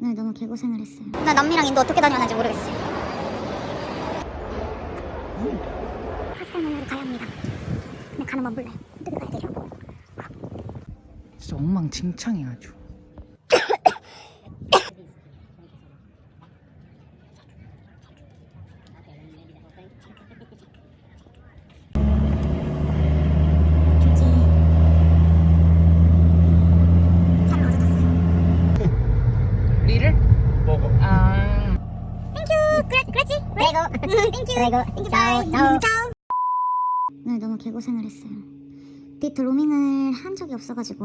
오늘 너무 개고생을 했어요. 나 남미랑 인도 어떻게 다녀왔는지 모르겠어요. 파스텔몬으로 가야 합니다. 근데 가는 건 몰라요. 어떻게 가야 되죠? 진짜 엉망진창이야 아주 굳이 차를 어디다 써요? 리를? 먹어. 아 땡큐! 그래, 그렇지? 그래고 땡큐! 그래고 땡큐 바이! 짜오! 오늘 너무 개고생을 했어요. 데이트 로밍을 한 적이 없어가지고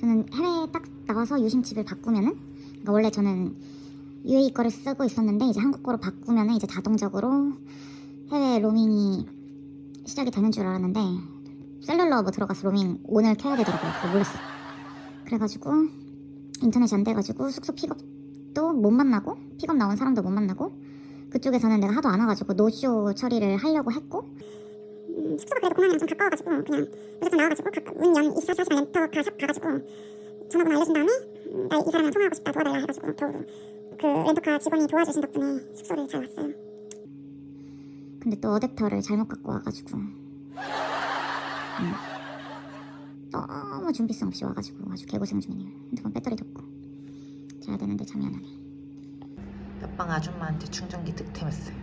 저는 해외에 딱 나와서 유심칩을 바꾸면은 그러니까 원래 저는 UAE 거를 쓰고 있었는데 이제 한국 거로 바꾸면은 이제 자동적으로 해외 로밍이 시작이 되는 줄 알았는데 셀룰러 뭐 들어가서 로밍 on을 켜야 되더라고요. 그거 몰랐어. 그래가지고 인터넷이 안 돼가지고 숙소 픽업도 못 만나고 픽업 나온 사람도 못 만나고 그쪽에서는 내가 하도 안 와가지고 노쇼 처리를 하려고 했고. 음, 숙소가 그래도 공항이랑 좀 가까워가지고 그냥 무조건 나와가지고 문연 24시간 렌터카 샵 가가지고 전화번호 알려준 다음에 음, 나 이 사람이랑 통화하고 싶다 도와달라 해가지고 겨우 그 렌터카 직원이 도와주신 덕분에 숙소를 잘 왔어요. 근데 또 어댑터를 잘못 갖고 와가지고. 음, 너무 준비성 없이 와가지고 아주 개고생 중이네요. 핸드폰 배터리도 없고. 자야 되는데 잠이 안 오네 옆방 아줌마한테 충전기 득템했어요.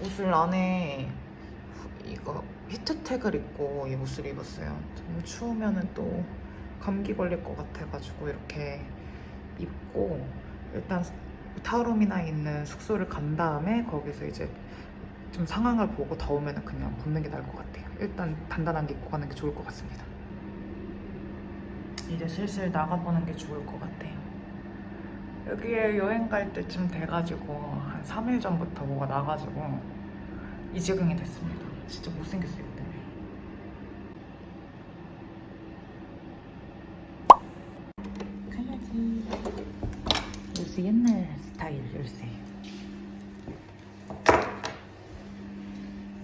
옷을 안에 후- 이거 히트텍을 입고 이 옷을 입었어요. 너무 추우면은 또 감기 걸릴 것 같아가지고 이렇게 입고 일단 타우롬이나 있는 숙소를 간 다음에 거기서 이제 좀 상황을 보고 더우면 그냥 벗는 게 나을 것 같아요. 일단 단단한 게 입고 가는 게 좋을 것 같습니다. 이제 슬슬 나가보는 게 좋을 것 같아요 여기에 여행 갈 때쯤 돼가지고 한 3일 전부터 뭐가 나가지고 이 지경이 됐습니다. 진짜 못생겼어요 때문에. 가야지. 요새 옛날 스타일 열쇠.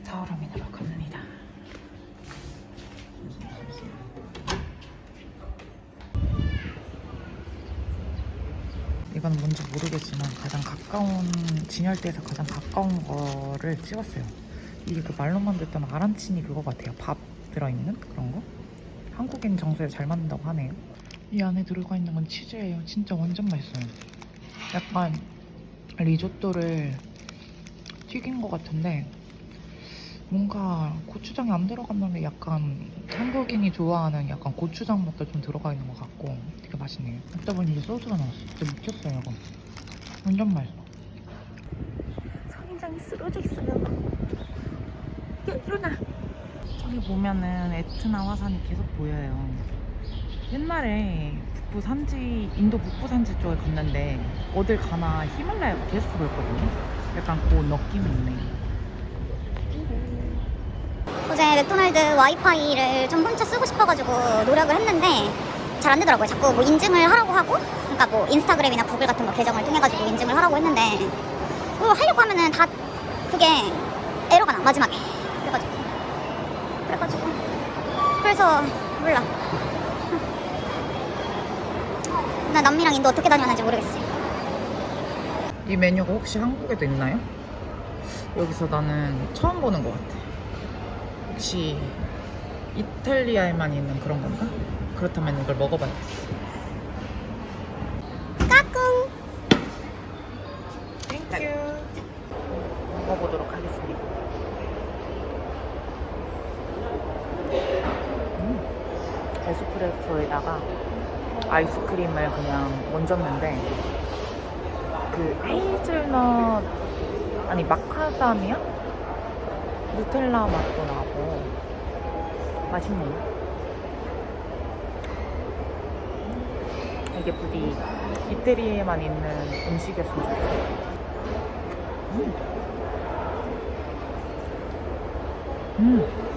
사오라민으로 갑니다. 이건 뭔지 모르겠지만 가장 가까운 진열대에서 가장 가까운 거를 찍었어요. 이게 그 말로만 듣던 아란치니 그거 같아요. 밥 들어있는 그런 거? 한국인 정서에 잘 맞는다고 하네요. 이 안에 들어가 있는 건 치즈예요. 진짜 완전 맛있어요. 약간 리조또를 튀긴 것 같은데 뭔가 고추장이 안 들어갔는데 약간 한국인이 좋아하는 약간 고추장 맛도 좀 들어가 있는 것 같고 되게 맛있네요. 먹다 보니 이제 소주가 나왔어. 진짜 미쳤어요, 이거. 완전 맛있어. 선인장이 쓰러져 있어요. 야, 일어나. 저기 보면은 에트나 화산이 계속 보여요. 옛날에 북부 산지, 인도 북부 산지 쪽에 갔는데 어딜 가나 히말라야가 계속 보였거든요. 약간 그 느낌이 있네. 어제 맥도날드 와이파이를 좀 훔쳐 쓰고 싶어가지고 노력을 했는데 잘 안 되더라고요. 자꾸 뭐 인증을 하라고 하고, 그러니까 뭐 인스타그램이나 구글 같은 거 계정을 통해가지고 인증을 하라고 했는데 뭐 하려고 하면은 다 그게 에러가 나 마지막에. 그래가지고 그래가지고 그래서 몰라. 나 남미랑 인도 어떻게 다녀왔는지 모르겠어요. 이 메뉴가 혹시 한국에도 있나요? 여기서 나는 처음 보는 것 같아. 혹시 이탈리아에만 있는 그런 건가? 그렇다면 이걸 먹어봐야겠어. 까꿍. Thank you. 먹어보도록 하겠습니다. 음, 에스프레소에다가 아이스크림을 그냥 얹었는데 그 헤이즐넛 아니 마카다미아 누텔라 맛도 나고 맛있네요. 이게 부디 이태리에만 있는 음식이었으면 좋겠어요. 음. 음.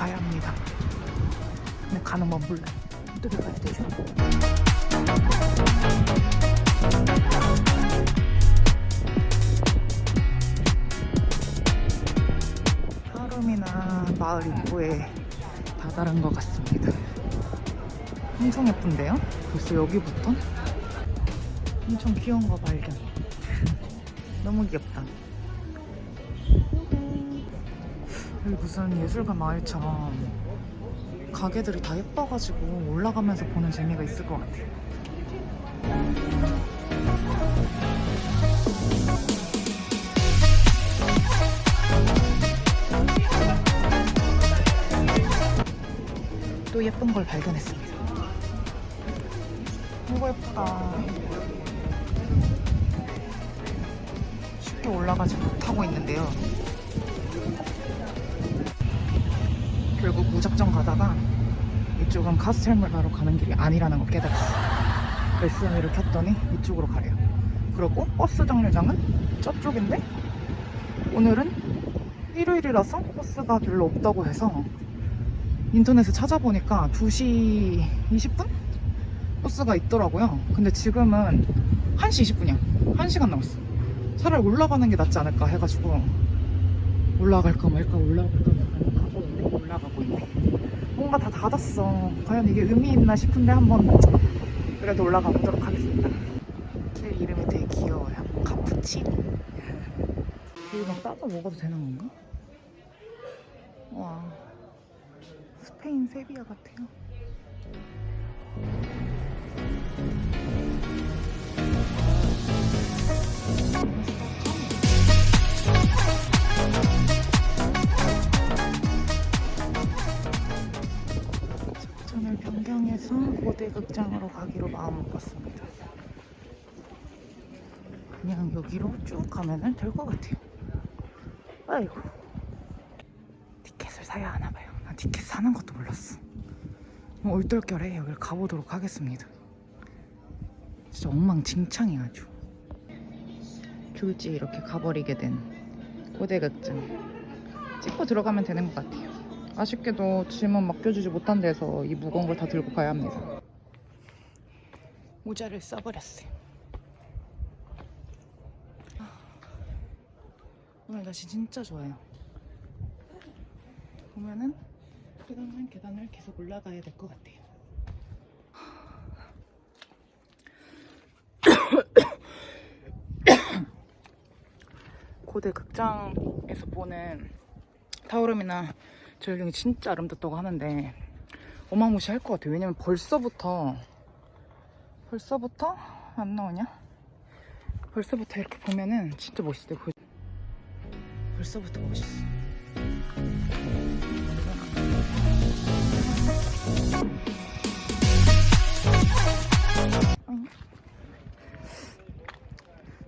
가야 합니다. 근데 가는 건 몰라요. 어떻게 가야 되죠? 하름이나 마을 입구에 다다른 것 같습니다. 엄청 예쁜데요? 벌써 여기부터? 엄청 귀여운 거 발견. 너무 귀엽다. 무슨 예술가 마을처럼 가게들이 다 예뻐가지고 올라가면서 보는 재미가 있을 것 같아요. 또 예쁜 걸 발견했습니다. 이거 예쁘다. 쉽게 올라가지 못하고 있는데요. 결국 무작정 가다가 이쪽은 카스텔물 바로 가는 길이 아니라는 걸 깨달았어요. SM이를 켰더니 이쪽으로 가래요. 그리고 버스 정류장은 저쪽인데 오늘은 일요일이라서 버스가 별로 없다고 해서 인터넷에 찾아보니까 2시 20분? 버스가 있더라고요. 근데 지금은 1시 20분이야. 1시간 남았어. 차라리 올라가는 게 낫지 않을까 해가지고 올라갈까 말까 올라갈까 말까. 올라가고 있네. 뭔가 다 닫았어. 과연 이게 의미 있나 싶은데 한번 그래도 올라가 보도록 하겠습니다. 길 이름이 되게 귀여워요. 카푸치니. 이거 막 따서 먹어도 되는 건가? 와. 스페인 세비야 같아요. 극장으로 가기로 마음먹었습니다. 그냥 여기로 쭉 가면 될 것 같아요. 아이고. 티켓을 사야 하나 봐요. 나 티켓 사는 것도 몰랐어. 뭐 얼떨결에 여기를 가보도록 하겠습니다. 진짜 엉망진창이야 아주. 귤지 이렇게 가버리게 된 고대극장. 찍고 들어가면 되는 것 같아요. 아쉽게도 짐은 맡겨주지 못한 데서 이 무거운 걸 다 들고 가야 합니다. 모자를 써버렸어요. 아, 오늘 날씨 진짜 좋아요. 보면은 계단은 계단을 계속 올라가야 될 것 같아요. 고대 극장에서 보는 타오름이나 절경이 진짜 아름답다고 하는데 어마무시할 것 같아요. 왜냐면 벌써부터 벌써부터 안 나오냐? 벌써부터 이렇게 보면은 진짜 멋있대. 요 벌써부터 멋있어.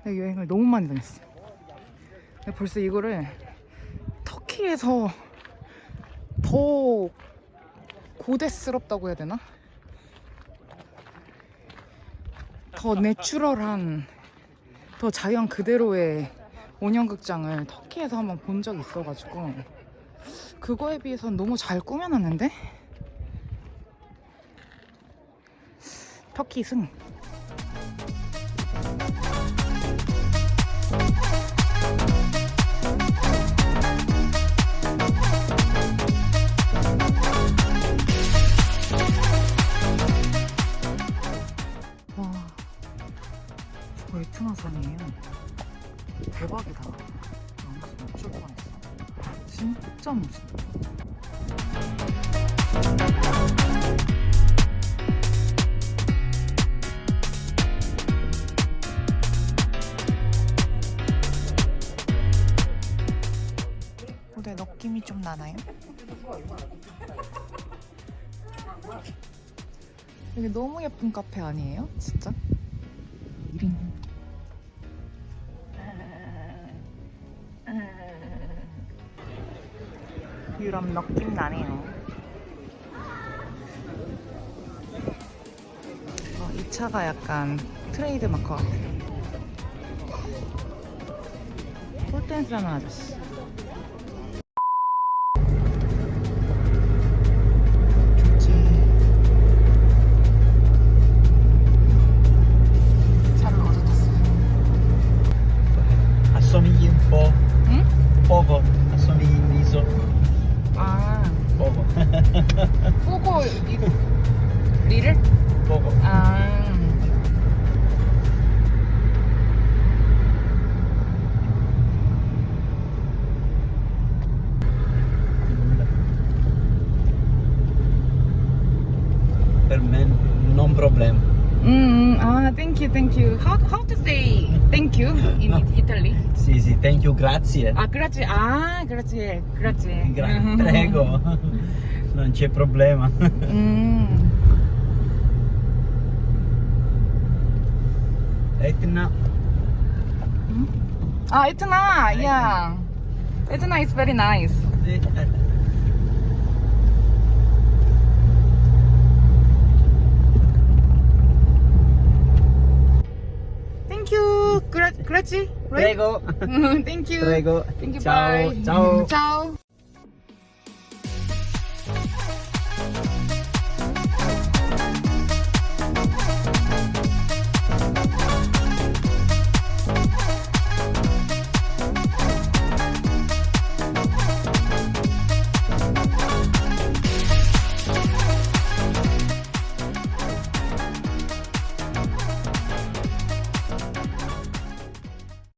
내가 여행을 너무 많이 다녔어. 근데 벌써 이거를 터키에서 더 고대스럽다고 해야 되나? 더 내추럴한, 더 자연 그대로의 온영극장을 터키에서 한번 본 적이 있어가지고 그거에 비해서는 너무 잘 꾸며놨는데? 터키 승. 에트나산이에요. 대박이다. 영수 어쩔 뻔했어. 진짜 멋있다. 근데 느낌이 좀 나나요? 여기 너무 예쁜 카페 아니에요? 진짜? 그런 느낌 나네요 어, 이 차가 약간 트레이드 마크 같아요 폴댄스 하는 아저씨 assomigli un po' mm? poco assomigli in viso 아 먹어 보고 리를? 먹어 아 Per me non problema. Mm, ah, thank you, thank you. How, how to say thank you in Italy? Sì, sì, thank you, grazie. Ah, grazie, ah, grazie, grazie. Gra mm-hmm. prego, non c'è problema. Mm. Etna. Mm. Ah, Etna, Etna, yeah. Etna is very nice. You. Gra- grazie. Right? Prego. thank you. Prego. Thank you. Ciao, bye. ciao. Ciao.